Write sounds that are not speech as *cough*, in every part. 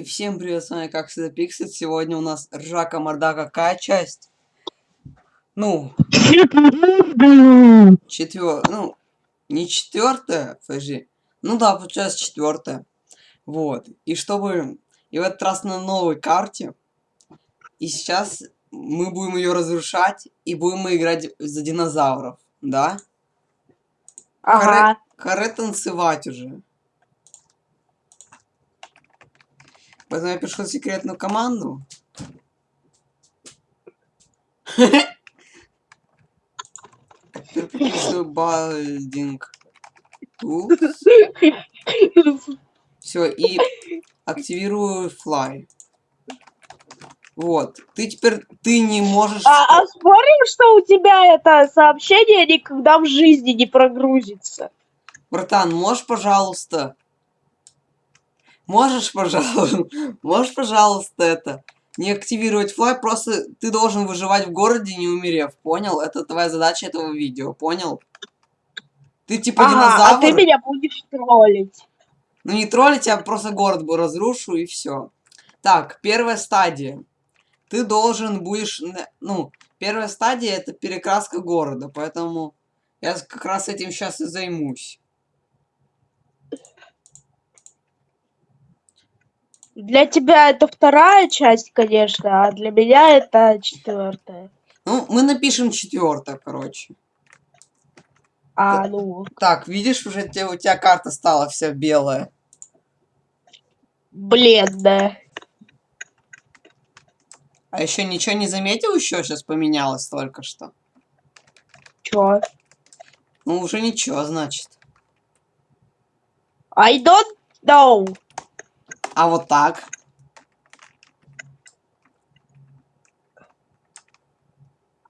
И всем привет, с вами как всегда Пиксель. Сегодня у нас ржака морда какая часть? Ну, четвер... Ну, не четвертая, подожди. Ну да, получается четвертая. Вот. И чтобы... И в этот раз на новой карте. И сейчас мы будем ее разрушать. И будем играть за динозавров. Да? Ага. Харе танцевать уже. Поэтому я пишу секретную команду. Балдинг. Все, и активирую fly. Вот. Ты теперь ты не можешь. А, а спорим, что у тебя это сообщение никогда в жизни не прогрузится? Братан, можешь, пожалуйста? Можешь, пожалуйста, *laughs* можешь, пожалуйста, это не активировать флай, просто ты должен выживать в городе, не умерев, понял? Это твоя задача этого видео, понял? Ты типа ага, динозавр. а ты меня будешь троллить. Ну не троллить, я просто город бы разрушу и все. Так, первая стадия. Ты должен будешь, ну, первая стадия это перекраска города, поэтому я как раз этим сейчас и займусь. Для тебя это вторая часть, конечно, а для меня это четвертая. Ну, мы напишем четвертая, короче. А, ну. Так, видишь, уже те, у тебя карта стала вся белая. Бледная. А еще ничего не заметил, еще сейчас поменялось только что. Чё? Ну, уже ничего, значит. I don't know. А вот так.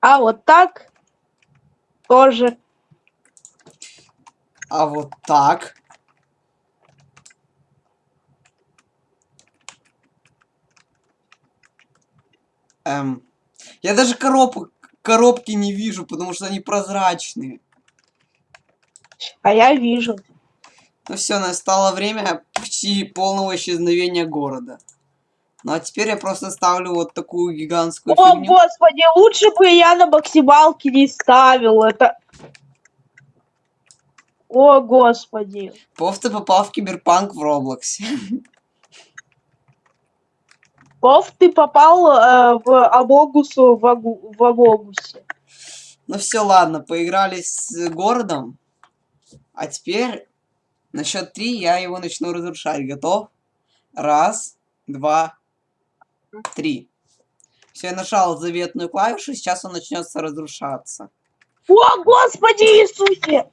А вот так тоже. А вот так. Эм. Я даже коробок, коробки не вижу, потому что они прозрачные. А я вижу. Ну все, настало время почти полного исчезновения города. Ну а теперь я просто ставлю вот такую гигантскую О, фигню. господи, лучше бы я на максималке не ставил это. О, господи. Пов, ты попал в киберпанк в Роблоксе. Пов, ты попал э, в Амогусу в, Агу, в Амогусе. Ну все, ладно, поиграли с городом. А теперь на счет три я его начну разрушать. Готов? Раз, два, три. Все, я нажал заветную клавишу, сейчас он начнется разрушаться. О, господи Иисусе!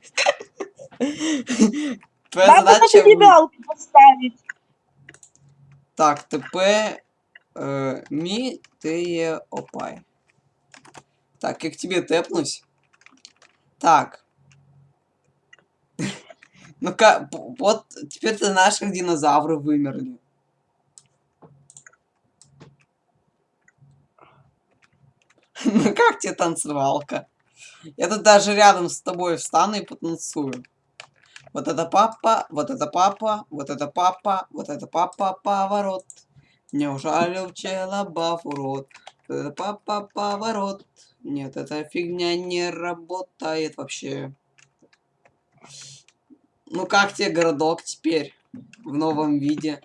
*laughs* Твоя Надо задача... на мигалку поставить. Так, ТП... Э, ми, ты, опай. Так, я к тебе тэпнусь. Так. Ну-ка, вот теперь-то наших динозавры вымерли. *laughs* Ну как тебе танцевалка? Я тут даже рядом с тобой встану и потанцую. Вот это папа, вот это папа, вот это папа, вот это папа, поворот. Не ужалил чела баф урод. Вот это папа, поворот. Нет, эта фигня не работает вообще. Ну как тебе городок теперь? В новом виде.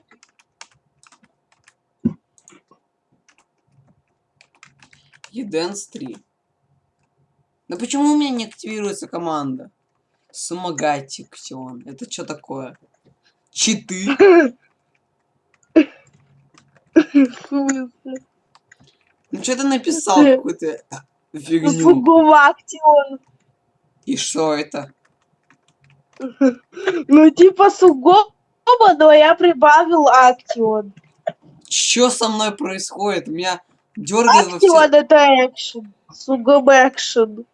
Еденс 3. Да почему у меня не активируется команда? Сумагатиксион. Это что такое? Читы? Ну что ты написал какую-то фигню? Сугувактион. И что это? Ну, типа сугоба, но я прибавил актион. Что со мной происходит? У меня дергает во все... Актион это экшен. Сугоба экшен.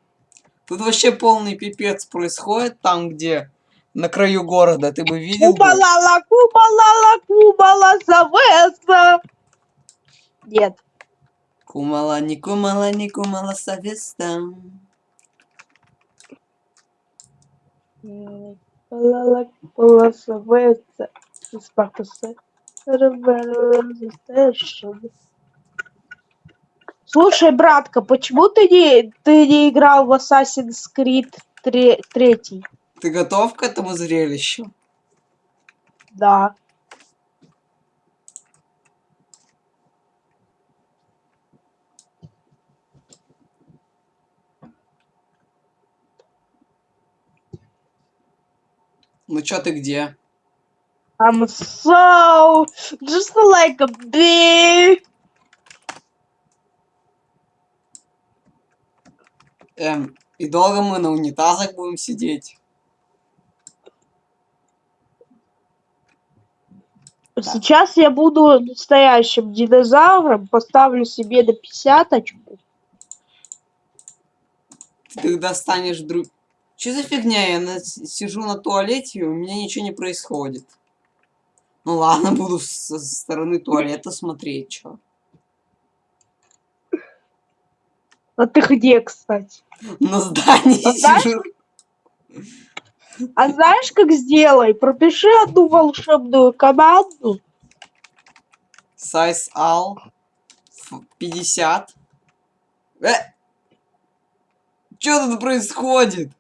Тут вообще полный пипец происходит там, где на краю города. Ты бы видел? Кубалала, кубалала, кубала, завеса. Нет. Кумала, не кумала, не кумала, совеста. Кубала, завеса. Спартуса. Слушай, братка, почему ты не, ты не играл в Assassin's Creed 3, 3? Ты готов к этому зрелищу? Да. Ну чё ты где? I'm so just like a bee. Эм, и долго мы на унитазах будем сидеть? Сейчас я буду настоящим динозавром, поставлю себе на пятьдесяточку. Ты тогда станешь друг... Что за фигня? Я на- сижу на туалете, и у меня ничего не происходит. Ну ладно, буду со стороны туалета смотреть, чё. А ты где, кстати? На здании А знаешь, сижу. А знаешь, как сделай? Пропиши одну волшебную команду. Size all 50. Э! Что тут происходит?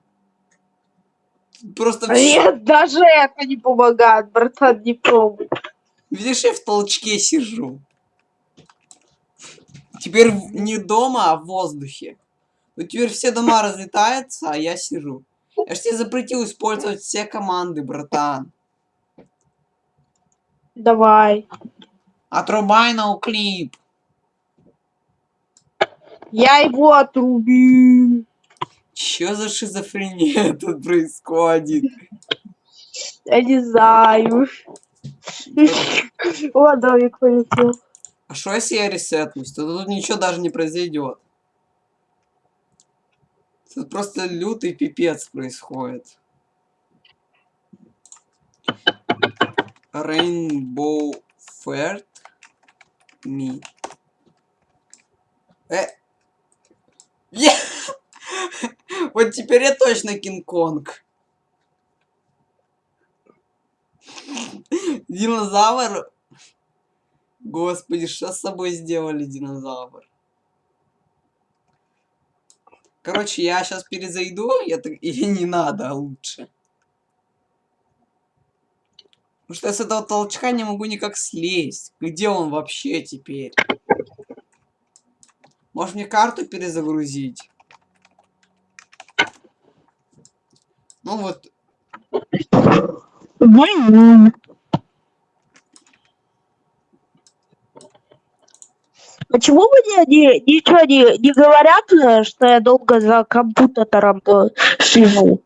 Просто Нет, даже это не помогает, братан, не пробуй. Видишь, я в толчке сижу. Теперь не дома, а в воздухе. Ну теперь все дома разлетаются, а я сижу. Я ж тебе запретил использовать все команды, братан. Давай. Отрубай ноуклип. Я его отрубил. Чё за шизофрения *laughs* тут происходит? Я не знаю. О, домик полетел. А что если я ресетнусь? То тут ничего даже не произойдет. Тут просто лютый пипец происходит. Rainbow Fair Me. Э. Е- Вот теперь я точно Кинг-Конг. Динозавр Господи, что с собой сделали динозавр? Короче, я сейчас перезайду, я так... или *laughs* не надо, а лучше. Потому что я с этого толчка не могу никак слезть. Где он вообще теперь? Может мне карту перезагрузить? Ну вот, Почему мне не, ничего не, не говорят, э, что я долго за компьютером э, сижу?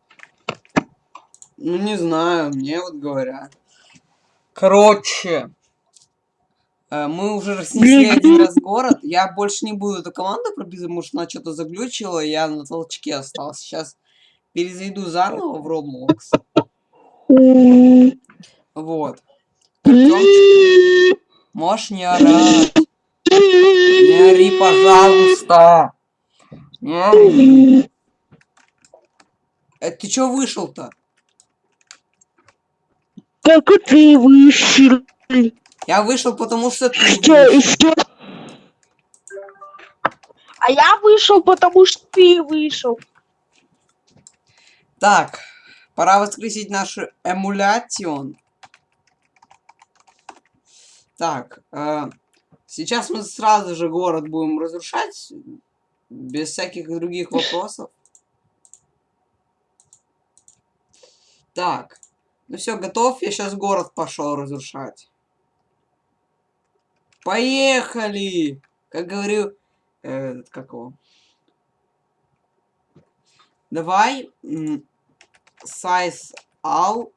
ну не знаю, мне вот говорят. Короче, э, мы уже разнесли один раз город. Я больше не буду эту команду прописывать, потому что она что-то заглючила, я на толчке остался. Сейчас перезайду заново в Roblox. Вот. Артёмчик, можешь не орать. Не ори, пожалуйста. Не ори. Э, ты чё вышел-то? Как и ты вышел. Я вышел, потому что ты Что, что? А я вышел, потому что ты вышел. Так, пора воскресить нашу эмуляцион. Так, э, сейчас мы сразу же город будем разрушать, без всяких других вопросов. Так, ну все, готов, я сейчас город пошел разрушать. Поехали! Как говорю, э, как его? Давай, size all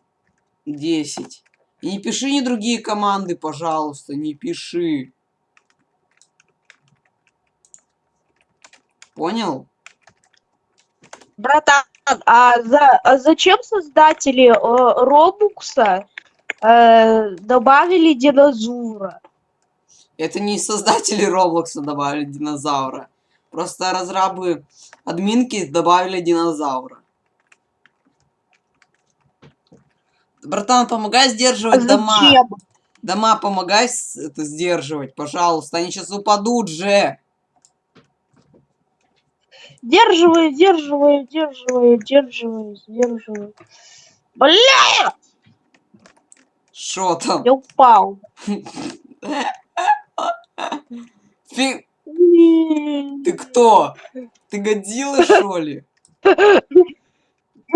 10. И не пиши ни другие команды, пожалуйста, не пиши. Понял? Братан, а, за, а зачем создатели э, Робукса э, добавили динозавра? Это не создатели Роблокса добавили динозавра. Просто разрабы админки добавили динозавра. Братан, помогай А сдерживать дома. зачем? Дома, помогай это сдерживать, пожалуйста. Они сейчас упадут же. Сдерживаю, сдерживаю, сдерживаю, сдерживаю, сдерживаю. Бля, Что там? я упал. Фи- Ты кто? Ты годила, что ли? *laughs*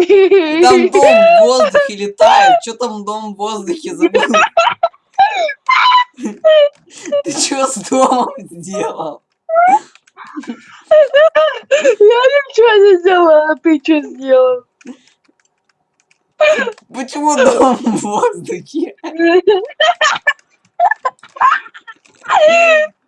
*laughs* Там дом в воздухе летает. Что там дом в воздухе забыл? Ты что с домом сделал? Я ничего не сделала, а ты что сделал? Почему дом в воздухе? *laughs*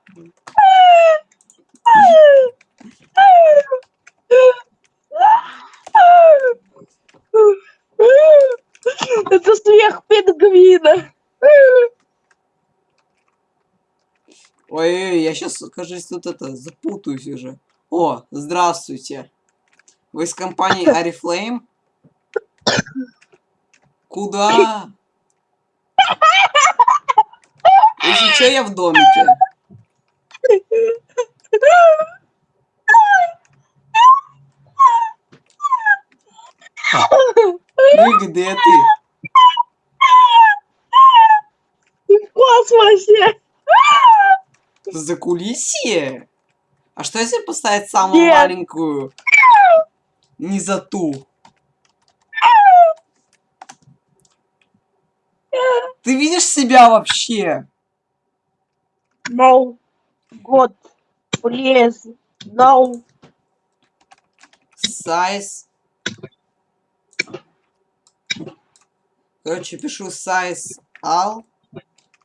пингвина. Ой, я сейчас, кажется, тут это запутаюсь уже. О, здравствуйте. Вы из компании Арифлейм? Куда? Если что, я в домике. Ну и где ты? Ты в космосе. За кулисье? А что если поставить самую Нет. маленькую? Не за ту. Ты видишь себя вообще? No. God. Please. No. Size. Короче, пишу size all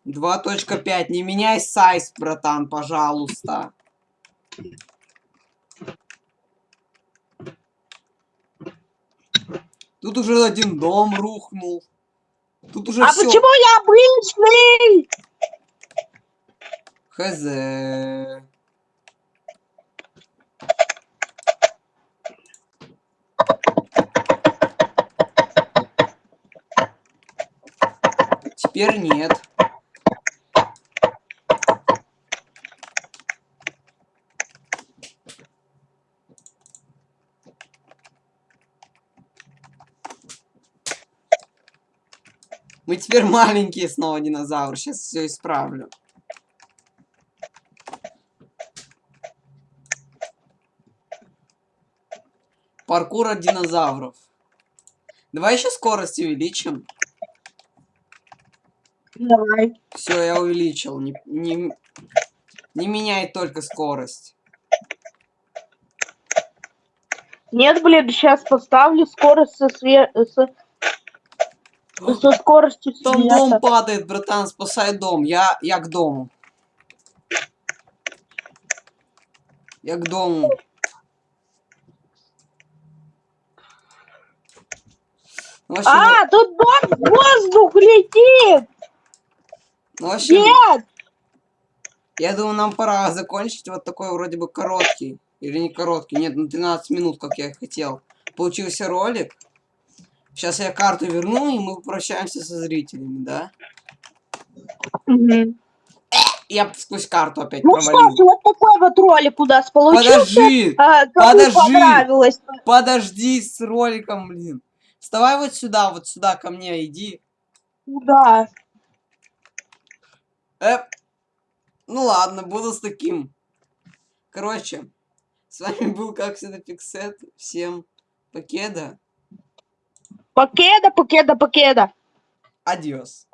2.5. Не меняй size, братан, пожалуйста. Тут уже один дом рухнул. Тут уже А все. почему я обычный? Хз. Теперь нет. Мы теперь маленькие снова динозавры. Сейчас все исправлю. Паркур от динозавров. Давай еще скорость увеличим. Давай. Все, я увеличил. Не, не, не меняй только скорость. Нет, блин, сейчас поставлю скорость со, све... со... со скоростью Там дом падает, братан, спасай дом. Я, я к дому. Я к дому. Ну, вообще, А, тут дом в воздух летит! ну, вообще, Нет! я думаю, нам пора закончить вот такой вроде бы короткий. Или не короткий, нет, на 13 минут, как я и хотел. Получился ролик. Сейчас я карту верну, и мы попрощаемся со зрителями, да? Мгм. Я сквозь карту опять Ну что провалил. ж, вот такой вот ролик у нас получился. Подожди! А, подожди. Подожди с роликом, блин. Вставай вот сюда, вот сюда ко мне иди. Да. Э, ну ладно, буду с таким. Короче, с вами был, как всегда, Пиксет. Всем покеда. Покеда, покеда, покеда. Адиос.